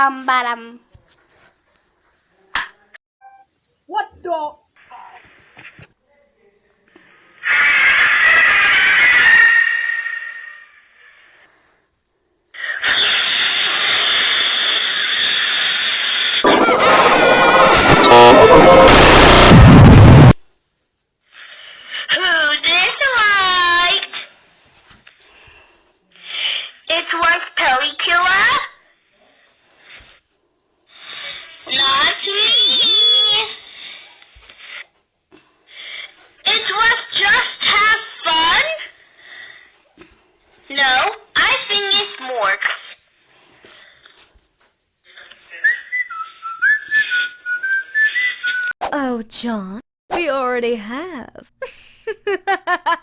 Um, bottom. What the? Who this like? It was Pelicula? It was just have fun? No, I think it's Morks. Oh, John, we already have.